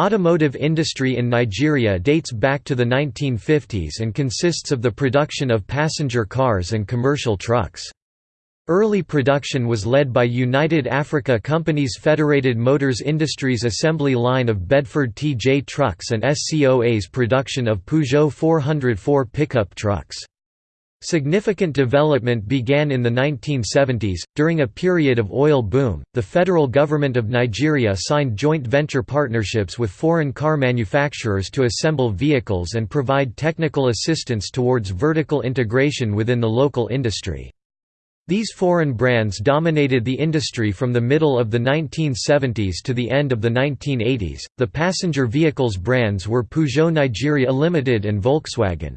Automotive industry in Nigeria dates back to the 1950s and consists of the production of passenger cars and commercial trucks. Early production was led by United Africa Company's Federated Motors Industries assembly line of Bedford TJ trucks and SCOA's production of Peugeot 404 pickup trucks. Significant development began in the 1970s. During a period of oil boom, the federal government of Nigeria signed joint venture partnerships with foreign car manufacturers to assemble vehicles and provide technical assistance towards vertical integration within the local industry. These foreign brands dominated the industry from the middle of the 1970s to the end of the 1980s. The passenger vehicles brands were Peugeot Nigeria Limited and Volkswagen.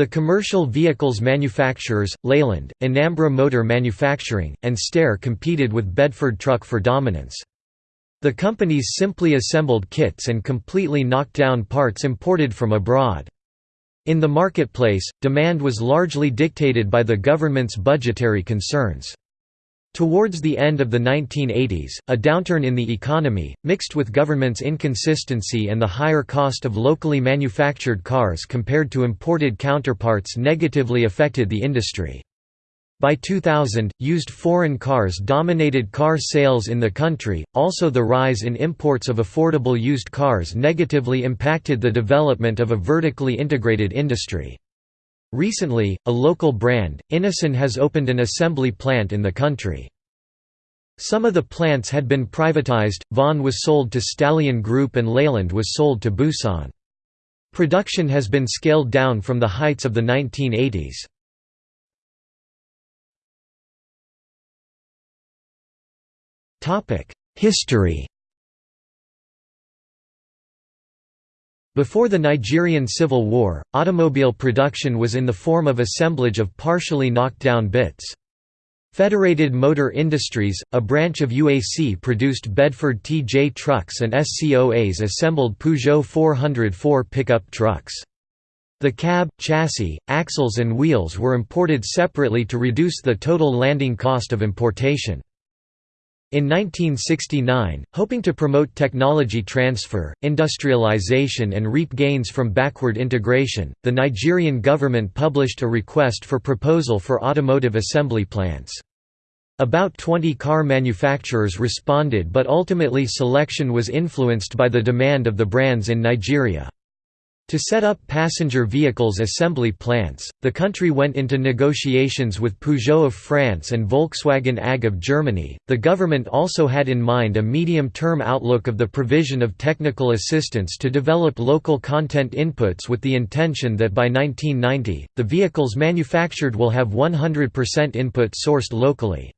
The commercial vehicles manufacturers, Leyland, Anambra Motor Manufacturing, and Steyr competed with Bedford Truck for dominance. The companies simply assembled kits and completely knocked down parts imported from abroad. In the marketplace, demand was largely dictated by the government's budgetary concerns. Towards the end of the 1980s, a downturn in the economy, mixed with government's inconsistency and the higher cost of locally manufactured cars compared to imported counterparts negatively affected the industry. By 2000, used foreign cars dominated car sales in the country, also the rise in imports of affordable used cars negatively impacted the development of a vertically integrated industry. Recently, a local brand, Innoson has opened an assembly plant in the country. Some of the plants had been privatized, VON was sold to Stallion Group and Leyland was sold to Busan. Production has been scaled down from the heights of the 1980s. History Before the Nigerian Civil War, automobile production was in the form of assemblage of partially knocked down bits. Federated Motor Industries, a branch of UAC produced Bedford TJ trucks and SCOAs assembled Peugeot 404 pickup trucks. The cab, chassis, axles and wheels were imported separately to reduce the total landing cost of importation. In 1969, hoping to promote technology transfer, industrialization and reap gains from backward integration, the Nigerian government published a request for proposal for automotive assembly plants. About 20 car manufacturers responded but ultimately selection was influenced by the demand of the brands in Nigeria. To set up passenger vehicles assembly plants, the country went into negotiations with Peugeot of France and Volkswagen AG of Germany. The government also had in mind a medium term outlook of the provision of technical assistance to develop local content inputs with the intention that by 1990, the vehicles manufactured will have 100% input sourced locally.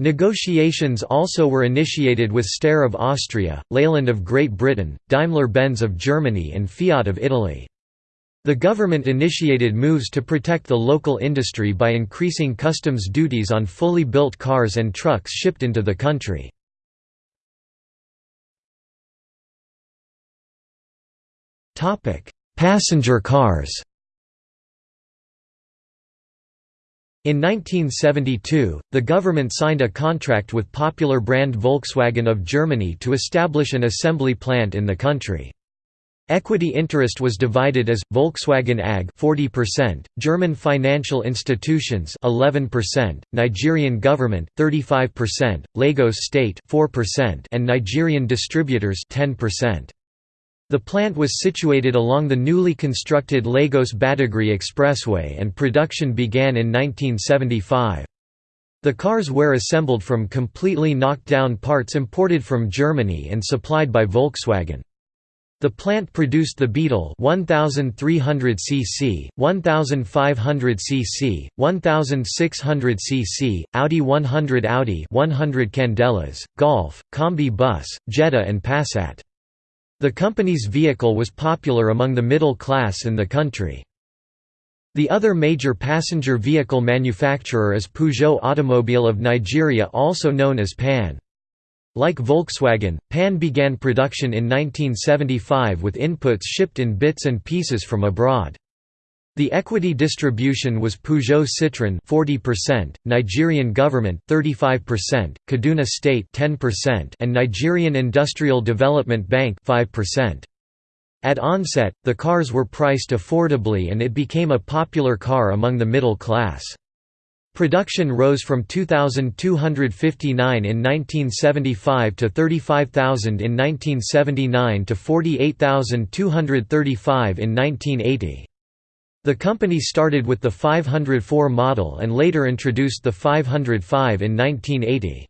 Negotiations also were initiated with Steyr of Austria, Leyland of Great Britain, Daimler-Benz of Germany and Fiat of Italy. The government initiated moves to protect the local industry by increasing customs duties on fully built cars and trucks shipped into the country. Passenger cars In 1972, the government signed a contract with popular brand Volkswagen of Germany to establish an assembly plant in the country. Equity interest was divided as Volkswagen AG 40%, German financial institutions 11%, Nigerian government 35%, Lagos state 4%, and Nigerian distributors 10%. The plant was situated along the newly constructed Lagos Badagry Expressway and production began in 1975. The cars were assembled from completely knocked-down parts imported from Germany and supplied by Volkswagen. The plant produced the Beetle 1300 cc, 1500 cc, 1600 cc, Audi 100 Audi 100 Candelas, Golf, Combi Bus, Jetta and Passat. The company's vehicle was popular among the middle class in the country. The other major passenger vehicle manufacturer is Peugeot Automobile of Nigeria also known as PAN. Like Volkswagen, PAN began production in 1975 with inputs shipped in bits and pieces from abroad. The equity distribution was Peugeot Citroën 40%, Nigerian government 35%, Kaduna State 10%, and Nigerian Industrial Development Bank 5%. At onset, the cars were priced affordably and it became a popular car among the middle class. Production rose from 2,259 in 1975 to 35,000 in 1979 to 48,235 in 1980. The company started with the 504 model and later introduced the 505 in 1980.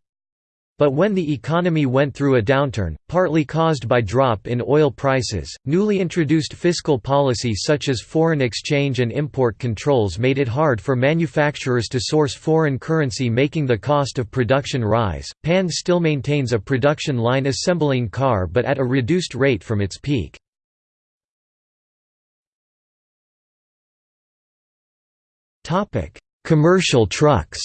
But when the economy went through a downturn, partly caused by drop in oil prices, newly introduced fiscal policy such as foreign exchange and import controls made it hard for manufacturers to source foreign currency making the cost of production rise. PAN still maintains a production line assembling car but at a reduced rate from its peak. Commercial trucks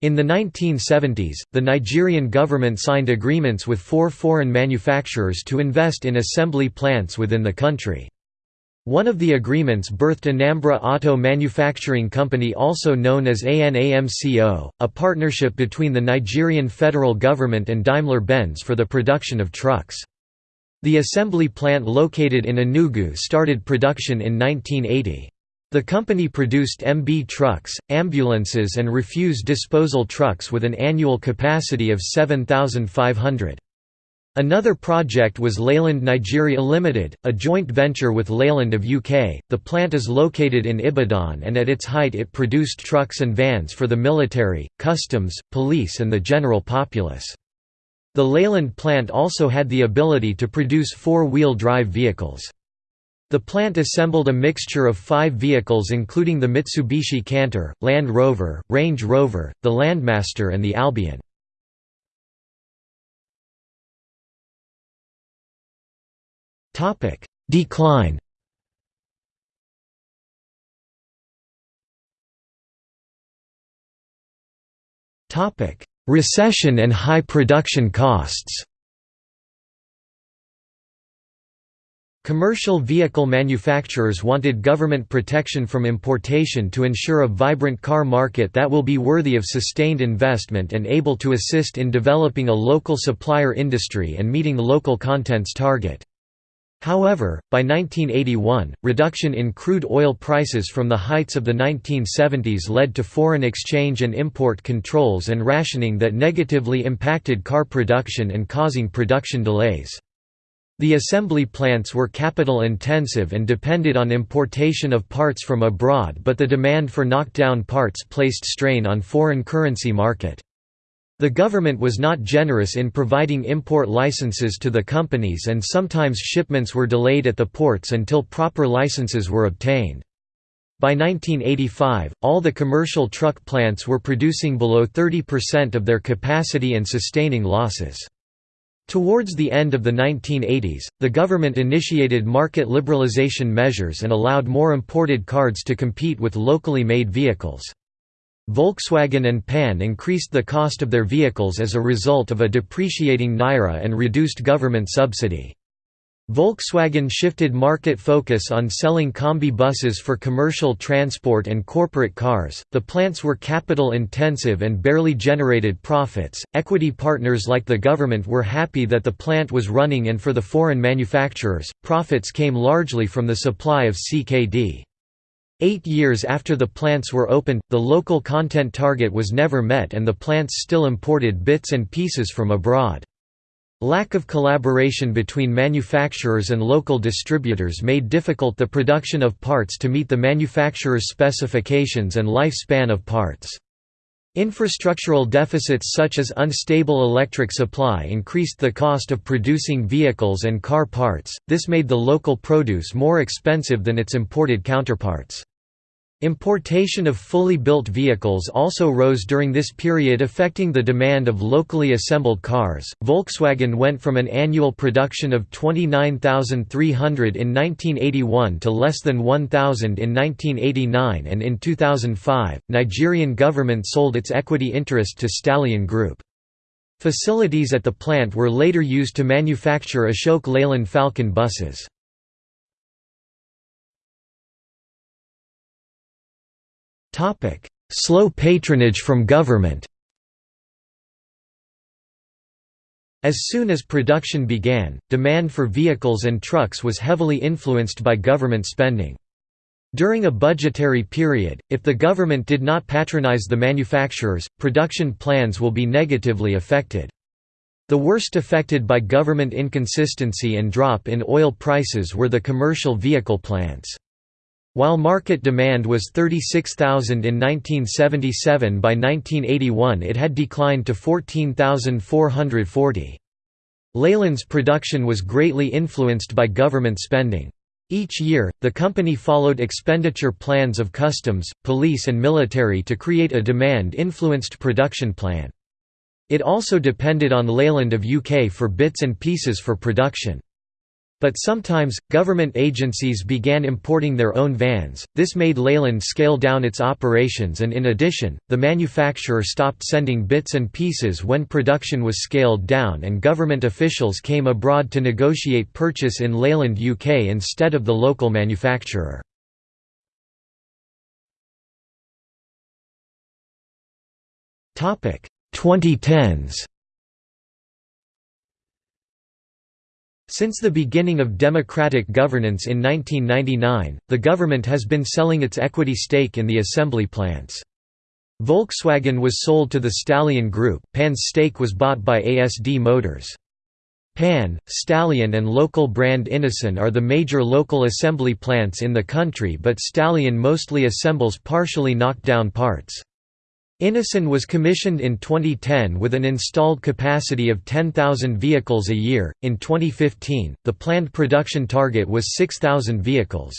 In the 1970s, the Nigerian government signed agreements with four foreign manufacturers to invest in assembly plants within the country. One of the agreements birthed Anambra Auto Manufacturing Company also known as ANAMCO, a partnership between the Nigerian federal government and Daimler-Benz for the production of trucks. The assembly plant located in Enugu started production in 1980. The company produced MB trucks, ambulances and refuse disposal trucks with an annual capacity of 7,500. Another project was Leyland Nigeria Limited, a joint venture with Leyland of UK. The plant is located in Ibadan and at its height it produced trucks and vans for the military, customs, police and the general populace. The Leyland plant also had the ability to produce four-wheel drive vehicles. The plant assembled a mixture of five vehicles including the Mitsubishi Canter, Land Rover, Range Rover, the Landmaster and the Albion. Decline Recession and high production costs Commercial vehicle manufacturers wanted government protection from importation to ensure a vibrant car market that will be worthy of sustained investment and able to assist in developing a local supplier industry and meeting local contents target. However, by 1981, reduction in crude oil prices from the heights of the 1970s led to foreign exchange and import controls and rationing that negatively impacted car production and causing production delays. The assembly plants were capital-intensive and depended on importation of parts from abroad but the demand for knockdown parts placed strain on foreign currency market. The government was not generous in providing import licenses to the companies and sometimes shipments were delayed at the ports until proper licenses were obtained. By 1985, all the commercial truck plants were producing below 30% of their capacity and sustaining losses. Towards the end of the 1980s, the government initiated market liberalization measures and allowed more imported cars to compete with locally made vehicles. Volkswagen and PAN increased the cost of their vehicles as a result of a depreciating naira and reduced government subsidy. Volkswagen shifted market focus on selling combi buses for commercial transport and corporate cars. The plants were capital intensive and barely generated profits. Equity partners like the government were happy that the plant was running, and for the foreign manufacturers, profits came largely from the supply of CKD. Eight years after the plants were opened, the local content target was never met and the plants still imported bits and pieces from abroad. Lack of collaboration between manufacturers and local distributors made difficult the production of parts to meet the manufacturer's specifications and lifespan of parts. Infrastructural deficits such as unstable electric supply increased the cost of producing vehicles and car parts, this made the local produce more expensive than its imported counterparts. Importation of fully built vehicles also rose during this period affecting the demand of locally assembled cars. Volkswagen went from an annual production of 29,300 in 1981 to less than 1,000 in 1989 and in 2005, Nigerian government sold its equity interest to Stallion Group. Facilities at the plant were later used to manufacture Ashok Leyland Falcon buses. Slow patronage from government As soon as production began, demand for vehicles and trucks was heavily influenced by government spending. During a budgetary period, if the government did not patronize the manufacturers, production plans will be negatively affected. The worst affected by government inconsistency and drop in oil prices were the commercial vehicle plants. While market demand was 36,000 in 1977 by 1981 it had declined to 14,440. Leyland's production was greatly influenced by government spending. Each year, the company followed expenditure plans of customs, police and military to create a demand-influenced production plan. It also depended on Leyland of UK for bits and pieces for production. But sometimes, government agencies began importing their own vans, this made Leyland scale down its operations and in addition, the manufacturer stopped sending bits and pieces when production was scaled down and government officials came abroad to negotiate purchase in Leyland UK instead of the local manufacturer. Topic 2010s Since the beginning of democratic governance in 1999, the government has been selling its equity stake in the assembly plants. Volkswagen was sold to the Stallion Group, Pan's stake was bought by ASD Motors. Pan, Stallion and local brand Innoson are the major local assembly plants in the country but Stallion mostly assembles partially knocked down parts. Innoson was commissioned in 2010 with an installed capacity of 10,000 vehicles a year. In 2015, the planned production target was 6,000 vehicles.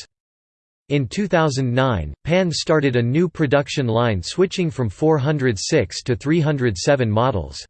In 2009, PAN started a new production line switching from 406 to 307 models.